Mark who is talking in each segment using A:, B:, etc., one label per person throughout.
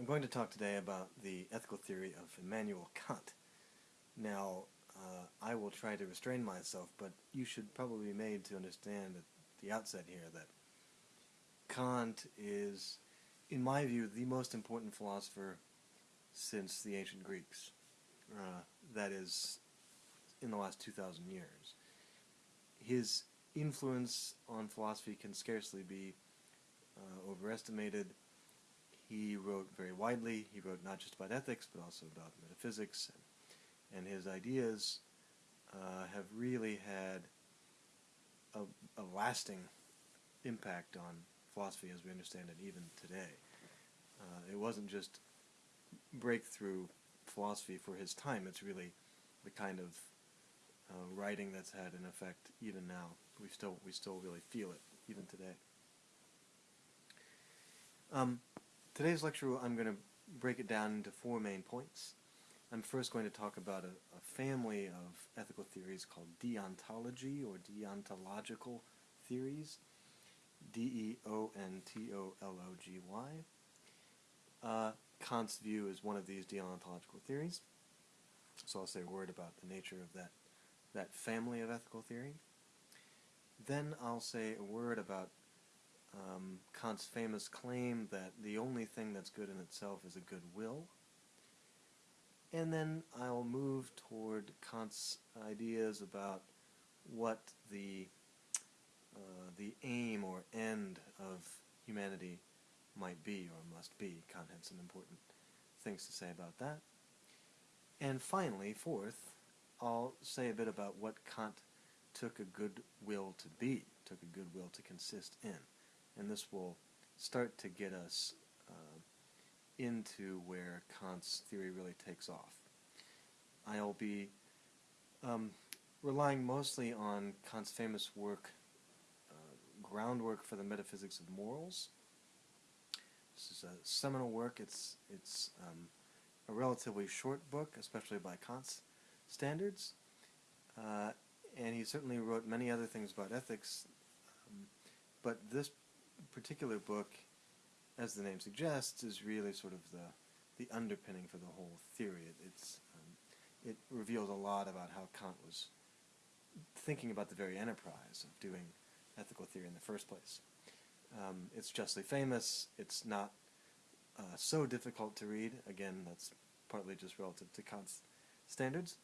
A: I'm going to talk today about the ethical theory of Immanuel Kant. Now, uh, I will try to restrain myself, but you should probably be made to understand at the outset here that Kant is, in my view, the most important philosopher since the ancient Greeks. Uh, that is, in the last 2,000 years. His influence on philosophy can scarcely be uh, overestimated. He wrote very widely. He wrote not just about ethics, but also about metaphysics. And, his ideas uh, have really had a, a, lasting impact on philosophy as we understand it even today. Uh, it wasn't just breakthrough philosophy for his time. It's really the kind of uh, writing that's had an effect even now. We still we still really feel it even today. Um, today's lecture, I'm going to break it down into four main points. I'm first going to talk about a, a family of ethical theories called deontology or deontological theories. D-E-O-N-T-O-L-O-G-Y. Uh, Kant's view is one of these deontological theories. So I'll say a word about the nature of that, that family of ethical theory. Then I'll say a word about um, Kant's famous claim that the only thing that's good in itself is a good will. And then I'll move toward Kant's ideas about what the uh, the aim or end of humanity might be or must be. Kant had some important things to say about that. And finally, fourth, I'll say a bit about what Kant took a good will to be, took a good will to consist in. And this will start to get us uh, into where Kant's theory really takes off. I'll be um, relying mostly on Kant's famous work, uh, Groundwork for the Metaphysics of Morals, this is a seminal work. It's, it's um, a relatively short book, especially by Kant's standards. Uh, and he certainly wrote many other things about ethics. Um, but this particular book, as the name suggests, is really sort of the, the underpinning for the whole theory. It, it's, um, it reveals a lot about how Kant was thinking about the very enterprise of doing ethical theory in the first place. Um, it's justly famous. It's not uh, so difficult to read. Again, that's partly just relative to Kant's standards.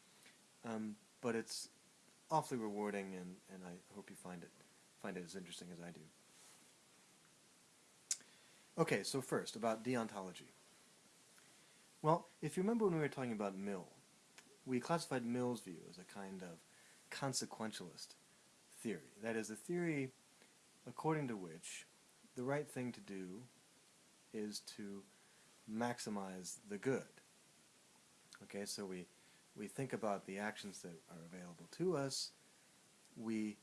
A: Um, but it's awfully rewarding, and, and I hope you find it find it as interesting as I do. Okay, so first, about deontology. Well, if you remember when we were talking about Mill, we classified Mill's view as a kind of consequentialist theory. That is, a theory according to which the right thing to do is to maximize the good. Okay, so we, we think about the actions that are available to us, we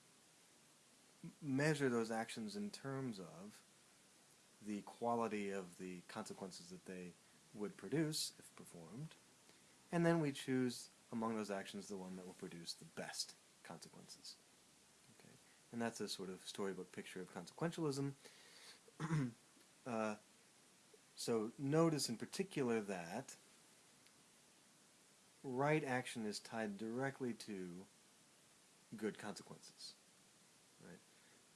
A: measure those actions in terms of the quality of the consequences that they would produce if performed, and then we choose among those actions the one that will produce the best consequences. Okay, and that's a sort of storybook picture of consequentialism. uh, so notice in particular that right action is tied directly to good consequences. Right?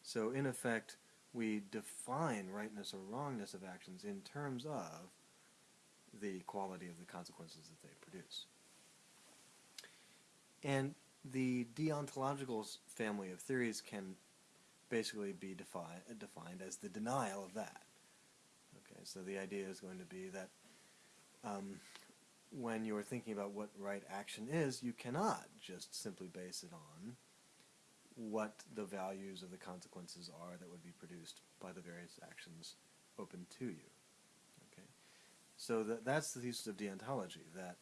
A: So in effect, we define rightness or wrongness of actions in terms of the quality of the consequences that they produce. And the deontological family of theories can basically be defi defined as the denial of that. Okay, so the idea is going to be that um, when you're thinking about what right action is, you cannot just simply base it on what the values of the consequences are that would be produced by the various actions open to you. Okay, so that, that's the thesis of deontology, that,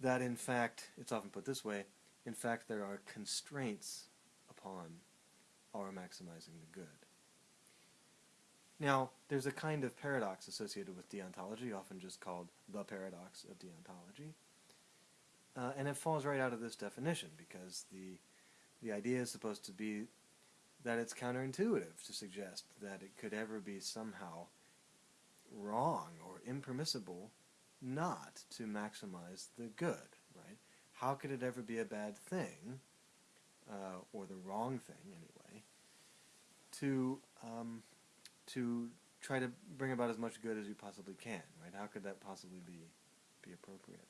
A: that in fact, it's often put this way, in fact there are constraints upon our maximizing the good. Now, there's a kind of paradox associated with deontology, often just called the paradox of deontology. Uh, and it falls right out of this definition because the, the idea is supposed to be that it's counterintuitive to suggest that it could ever be somehow wrong or impermissible not to maximize the good, right? How could it ever be a bad thing, uh, or the wrong thing anyway, to um, to try to bring about as much good as you possibly can, right? How could that possibly be be appropriate?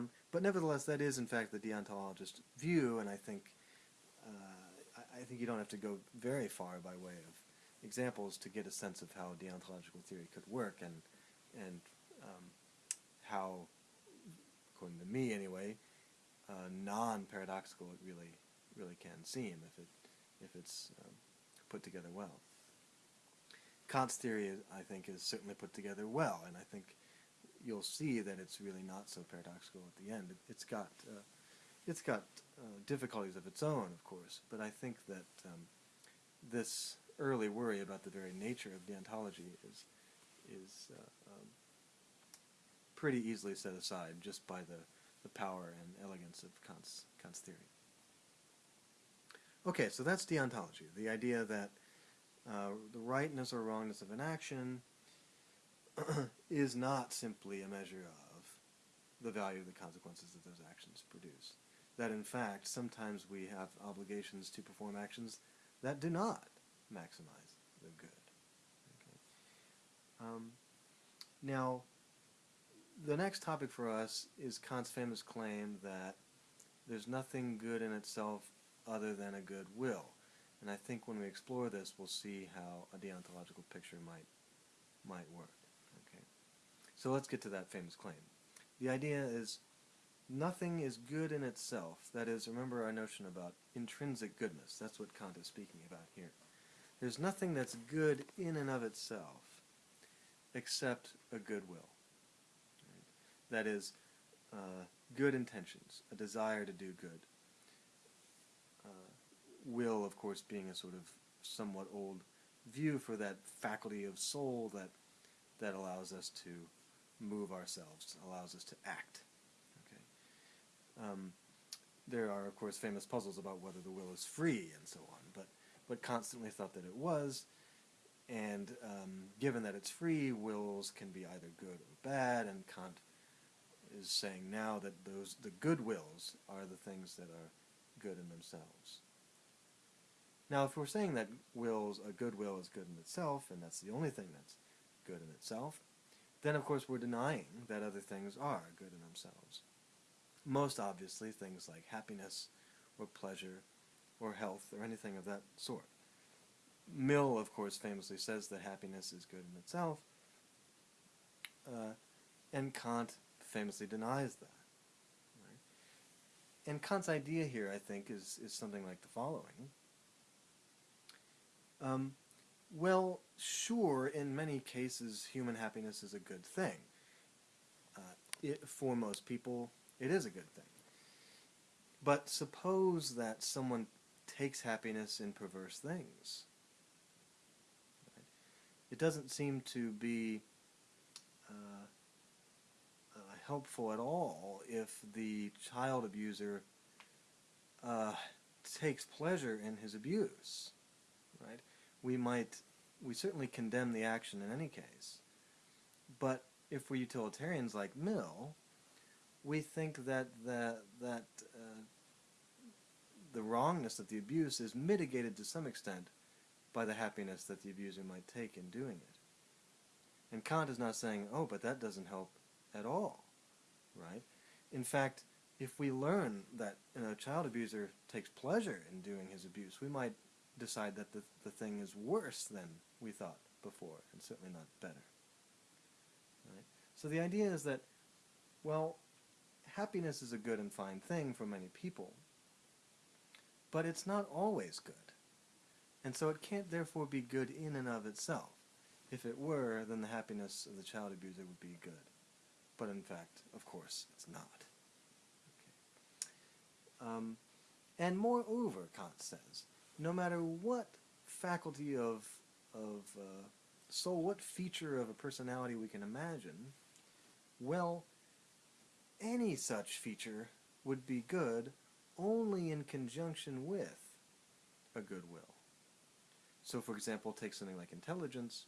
A: Um, but nevertheless, that is in fact the deontologist view, and I think uh, I, I think you don't have to go very far by way of examples to get a sense of how deontological theory could work, and and um, how, according to me anyway, uh, non-paradoxical it really really can seem if it if it's um, put together well. Kant's theory, I think, is certainly put together well, and I think you'll see that it's really not so paradoxical at the end. It, has got uh, it's got uh, difficulties of its own, of course, but I think that um, this early worry about the very nature of deontology is is uh, um, pretty easily set aside just by the, the power and elegance of Kant's, Kant's theory. Okay, so that's deontology, the idea that uh, the rightness or wrongness of an action is not simply a measure of the value of the consequences that those actions produce. That in fact, sometimes we have obligations to perform actions that do not maximize the good. Okay. Um, now, the next topic for us is Kant's famous claim that there's nothing good in itself other than a good will. And I think when we explore this, we'll see how a deontological picture might might work. So let's get to that famous claim. The idea is nothing is good in itself. That is, remember our notion about intrinsic goodness. That's what Kant is speaking about here. There's nothing that's good in and of itself except a good will. That is, uh, good intentions, a desire to do good. Uh, will, of course, being a sort of somewhat old view for that faculty of soul that that allows us to move ourselves, allows us to act. Okay. Um, there are, of course, famous puzzles about whether the will is free and so on, but but Kant certainly thought that it was. And um, given that it's free, wills can be either good or bad, and Kant is saying now that those the good wills are the things that are good in themselves. Now, if we're saying that wills, a good will is good in itself, and that's the only thing that's good in itself, then of course we're denying that other things are good in themselves. Most obviously, things like happiness or pleasure or health or anything of that sort. Mill, of course, famously says that happiness is good in itself, uh, and Kant famously denies that. Right? And Kant's idea here, I think, is, is something like the following. Um, well, sure, in many cases, human happiness is a good thing. Uh, it, for most people, it is a good thing. But suppose that someone takes happiness in perverse things. It doesn't seem to be uh, uh, helpful at all if the child abuser uh, takes pleasure in his abuse, right? We might, we certainly condemn the action in any case, but if we're utilitarians like Mill, we think that that that uh, the wrongness of the abuse is mitigated to some extent by the happiness that the abuser might take in doing it. And Kant is not saying, oh, but that doesn't help at all, right? In fact, if we learn that you know, a child abuser takes pleasure in doing his abuse, we might decide that the, the thing is worse than we thought before, and certainly not better. Right? So the idea is that, well, happiness is a good and fine thing for many people, but it's not always good. And so it can't therefore be good in and of itself. If it were, then the happiness of the child abuser would be good. But in fact, of course, it's not. Okay. Um, and moreover, Kant says, no matter what faculty of, of uh, soul, what feature of a personality we can imagine, well, any such feature would be good only in conjunction with a good will. So for example, take something like intelligence.